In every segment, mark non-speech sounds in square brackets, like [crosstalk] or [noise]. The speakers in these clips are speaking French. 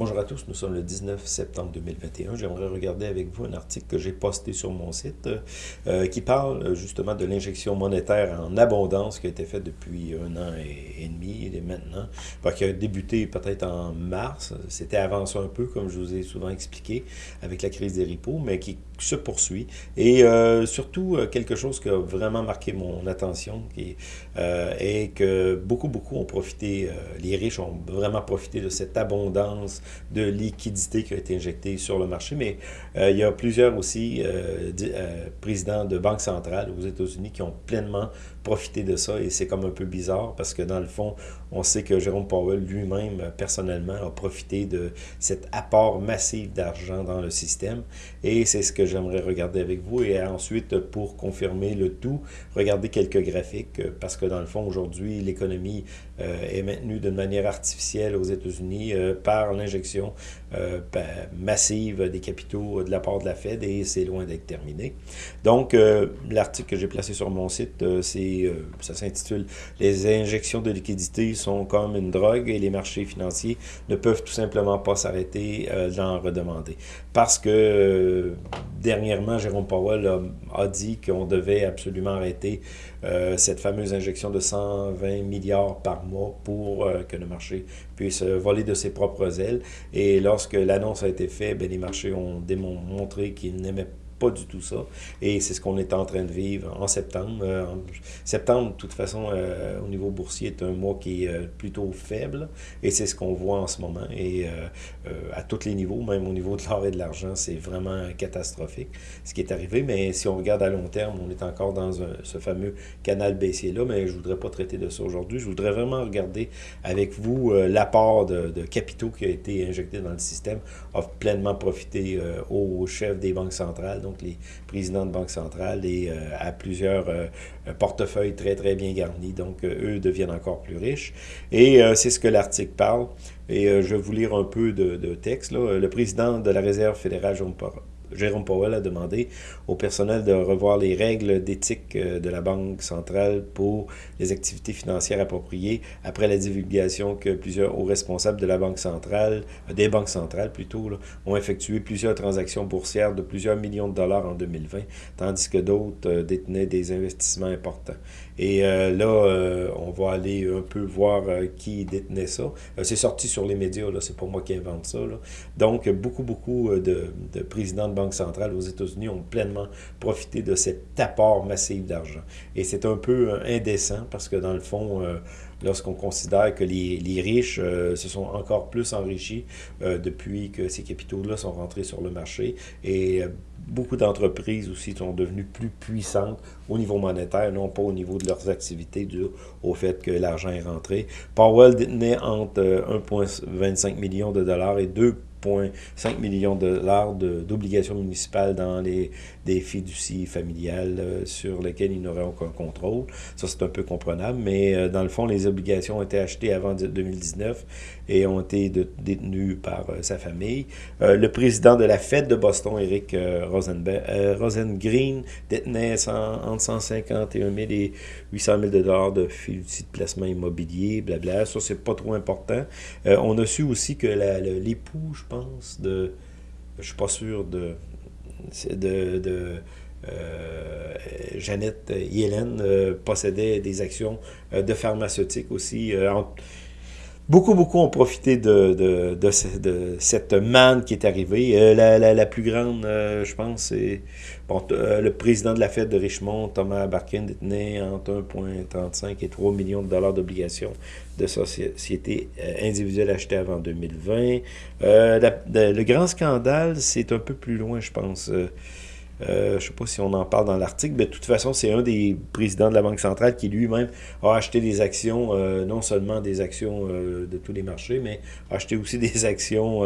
Bonjour à tous, nous sommes le 19 septembre 2021. J'aimerais regarder avec vous un article que j'ai posté sur mon site euh, qui parle euh, justement de l'injection monétaire en abondance qui a été faite depuis un an et, demi et maintenant, qui a débuté peut-être en mars. C'était avancé un peu, comme je vous ai souvent expliqué, avec la crise des repos, mais qui se poursuit. Et euh, surtout, quelque chose qui a vraiment marqué mon attention qui, est que beaucoup, beaucoup ont profité, les riches ont vraiment profité de cette abondance de liquidité qui a été injectée sur le marché, mais euh, il y a plusieurs aussi euh, euh, présidents de banques centrales aux États-Unis qui ont pleinement profité de ça. Et c'est comme un peu bizarre parce que dans le fond, on sait que Jérôme Powell lui-même, personnellement, a profité de cet apport massif d'argent dans le système. Et c'est ce que j'aimerais regarder avec vous. Et ensuite, pour confirmer le tout, regarder quelques graphiques parce que dans le fond, aujourd'hui, l'économie est maintenue d'une manière artificielle aux États-Unis par l'injection euh, massive des capitaux de la part de la Fed et c'est loin d'être terminé. Donc, euh, l'article que j'ai placé sur mon site, euh, c'est ça s'intitule « Les injections de liquidités sont comme une drogue et les marchés financiers ne peuvent tout simplement pas s'arrêter d'en redemander. » Parce que dernièrement, Jérôme Powell a, dit qu'on devait absolument arrêter cette fameuse injection de 120 milliards par mois pour que le marché puisse voler de ses propres ailes. Et lorsque l'annonce a été faite, ben, les marchés ont démontré qu'ils n'aimaient pas du tout ça. Et c'est ce qu'on est en train de vivre en septembre. Euh, septembre, de toute façon, euh, au niveau boursier, est un mois qui est euh, plutôt faible. Et c'est ce qu'on voit en ce moment. Et à tous les niveaux, même au niveau de l'or et de l'argent, c'est vraiment catastrophique ce qui est arrivé. Mais si on regarde à long terme, on est encore dans ce fameux canal baissier-là. Mais je voudrais pas traiter de ça aujourd'hui. Je voudrais vraiment regarder avec vous l'apport de, de, capitaux qui a été injecté dans le système, a pleinement profité aux chefs des banques centrales les présidents de banque centrale, et euh, à plusieurs euh, portefeuilles très, très bien garnis. Donc, euh, eux deviennent encore plus riches. Et c'est ce que l'article parle. Et je vais vous lire un peu de, de texte. Là. Le président de la Réserve fédérale, Jérôme Powell a demandé au personnel de revoir les règles d'éthique euh, de la Banque centrale pour les activités financières appropriées après la divulgation que plusieurs hauts responsables de la Banque centrale, euh, des banques centrales plutôt, ont effectué plusieurs transactions boursières de plusieurs millions de dollars en 2020, tandis que d'autres euh, détenaient des investissements importants. Et là, on va aller un peu voir qui détenait ça. c'est sorti sur les médias, là, c'est pas moi qui invente ça. Donc, beaucoup, beaucoup de, de présidents de banques centrales aux États-Unis ont pleinement profiter de cet apport massif d'argent. Et c'est un peu euh, indécent parce que dans le fond, euh, lorsqu'on considère que les, les riches euh, se sont encore plus enrichis depuis que ces capitaux-là sont rentrés sur le marché et beaucoup d'entreprises aussi sont devenues plus puissantes au niveau monétaire, non pas au niveau de leurs activités dû au fait que l'argent est rentré. Powell détenait entre 1,25 million de dollars et 2 5 millions de dollars d'obligations municipales dans les des fiducies familiales euh, sur lesquelles il n'aurait aucun contrôle. Ça, c'est un peu comprenable, mais euh, dans le fond, les obligations ont été achetées avant 2019 et ont été détenues par euh, sa famille. le président de la Fed de Boston, Eric Rosengreen, détenait entre 151 000 et 800 000 dollars de fiducies de placement immobilier, blabla. Ça, c'est pas trop important. on a su aussi que l'époux, pense. Je suis pas sûr de de, de euh, Jeannette Yellen euh, possédait des actions euh, de pharmaceutique aussi. Beaucoup, beaucoup ont profité de, de, de, cette manne qui est arrivée. La, la, la, plus grande, je pense, c'est bon, le président de la Fed de Richmond, Thomas Barkin, détenait entre 1,35 et 3 millions de dollars d'obligations de sociétés individuelles achetées avant 2020. le grand scandale, c'est un peu plus loin, je pense. Euh, je ne sais pas si on en parle dans l'article, mais de toute façon, c'est un des présidents de la Banque centrale qui lui-même a acheté des actions, euh, non seulement des actions euh, de tous les marchés, mais a acheté aussi [laughs] des actions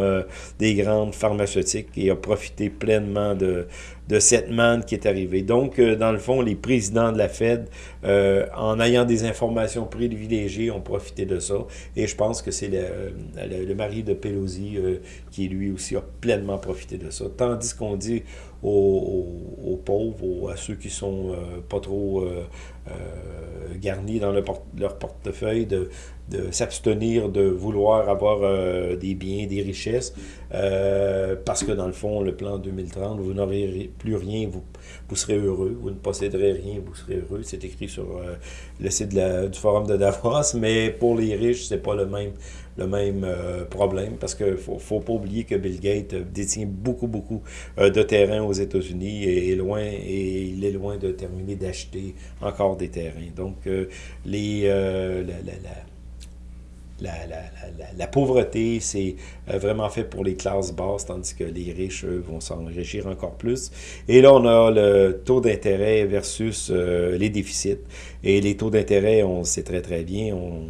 des grandes pharmaceutiques et a profité pleinement de, de cette manne qui est arrivée. Donc, dans le fond, les présidents de la Fed, en ayant des informations privilégiées, ont profité de ça. Et je pense que c'est le, le, mari de Pelosi qui, lui aussi, a pleinement profité de ça. Tandis qu'on dit aux, pauvres, à ceux qui sont euh, pas trop euh, garni dans leur portefeuille de, de s'abstenir de vouloir avoir des biens, des richesses, parce que dans le fond, le plan 2030, vous n'aurez plus rien, vous, vous serez heureux, vous ne posséderez rien, vous serez heureux. C'est écrit sur le site du forum de Davos, [laughs] mais pour les riches, c'est pas le même le même euh, problème parce qu'il ne faut, faut, pas oublier que Bill Gates détient beaucoup, beaucoup euh, de terrains aux États-Unis et, loin, et il est loin de terminer d'acheter encore des terrains. Donc, euh, les, la, la, la, la, pauvreté, c'est vraiment fait pour les classes basses, tandis que les riches, vont s'enrichir encore plus. Et là, on a le taux d'intérêt versus les déficits. Et les taux d'intérêt, on sait très, très bien, on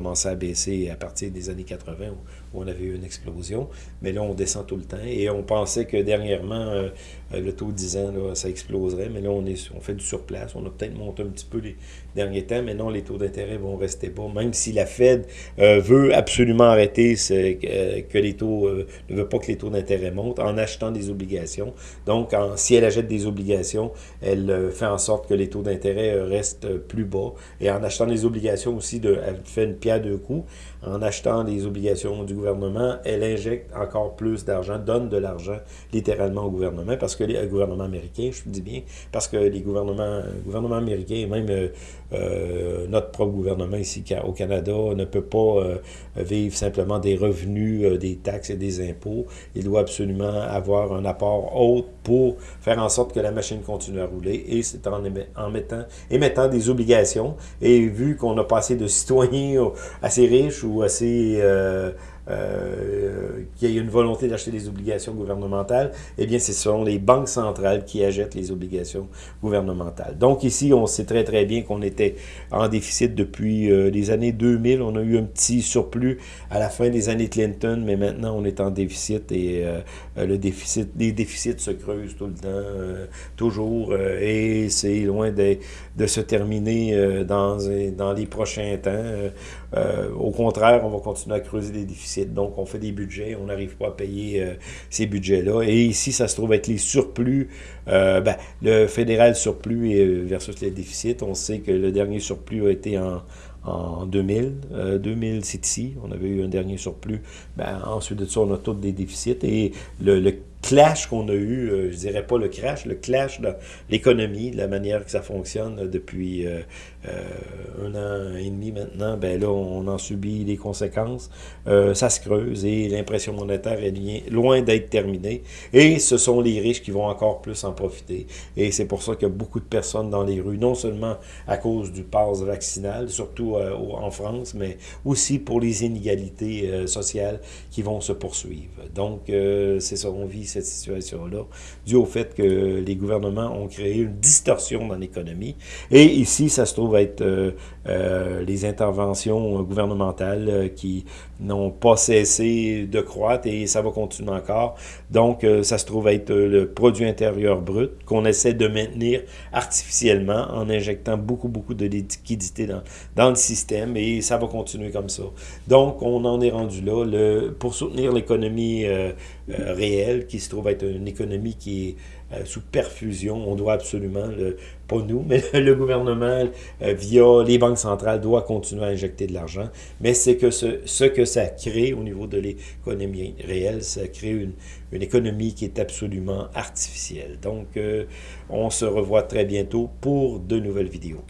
commençait à baisser à partir des années 80 où, on avait eu une explosion. Mais là, on descend tout le temps. Et on pensait que dernièrement, euh, euh, le taux de 10 ans, ça exploserait. Mais là, on, est, on fait du surplace. On a peut-être monté un petit peu les derniers temps. Mais non, les taux d'intérêt vont rester bas. Même si la Fed euh, veut absolument arrêter que les taux, ne veut pas que les taux d'intérêt montent en achetant des obligations. Donc, si elle achète des obligations, elle fait en sorte que les taux d'intérêt restent plus bas. Et en achetant des obligations aussi, de, elle fait une pierre deux coups. En achetant les obligations du elle injecte encore plus d'argent, donne de l'argent littéralement au gouvernement, parce que les gouvernements américains, je dis bien, parce que les gouvernements, gouvernements américains, et même euh, euh, notre propre gouvernement ici au Canada, ne peut pas euh, vivre simplement des revenus, des taxes et des impôts. Il doit absolument avoir un apport autre pour faire en sorte que la machine continue à rouler, et c'est en, en mettant, émettant des obligations. Et vu qu'on a passé de citoyens assez riches ou assez euh, euh, qu'il y ait une volonté d'acheter des obligations gouvernementales, eh bien, ce sont les banques centrales qui achètent les obligations gouvernementales. Donc ici, on sait très très bien qu'on était en déficit depuis euh, les années 2000. On a eu un petit surplus à la fin des années Clinton, mais maintenant on est en déficit et euh, le déficit, les déficits se creusent tout le temps, toujours, et c'est loin de, se terminer dans les prochains temps. Au contraire, on va continuer à creuser des déficits donc, on fait des budgets, on n'arrive pas à payer euh, ces budgets-là. Et ici, ça se trouve être les surplus. Euh, ben, le fédéral surplus versus les déficits. On sait que le dernier surplus a été en, en 2000. 2000, c'est ici. On avait eu un dernier surplus. Ben, ensuite de ça, on a tous des déficits. Et le, le clash qu'on a eu, euh, je dirais pas le crash, le clash de l'économie, de la manière que ça fonctionne depuis euh, euh, un an et demi maintenant, ben là, on en subit les conséquences. ça se creuse et l'impression monétaire est loin d'être terminée. Et ce sont les riches qui vont encore plus en profiter. Et c'est pour ça qu'il y a beaucoup de personnes dans les rues, non seulement à cause du pass vaccinal, surtout en France, mais aussi pour les inégalités sociales qui vont se poursuivre. Donc, c'est ça, on vit cette situation-là, dû au fait que les gouvernements ont créé une distorsion dans l'économie. Et ici, ça se trouve être euh, euh, les interventions gouvernementales euh, qui n'ont pas cessé de croître et ça va continuer encore. Donc, ça se trouve être le produit intérieur brut qu'on essaie de maintenir artificiellement en injectant beaucoup, beaucoup de liquidité dans, le système et ça va continuer comme ça. Donc, on en est rendu là. Pour soutenir l'économie réelle qui se trouve être une économie qui est euh, sous perfusion. On doit absolument, pas nous, [laughs] mais le gouvernement, euh, via les banques centrales, doit continuer à injecter de l'argent. Mais c'est que ce, que ça crée au niveau de l'économie réelle, ça crée une, une, économie qui est absolument artificielle. Donc, euh, on se revoit très bientôt pour de nouvelles vidéos.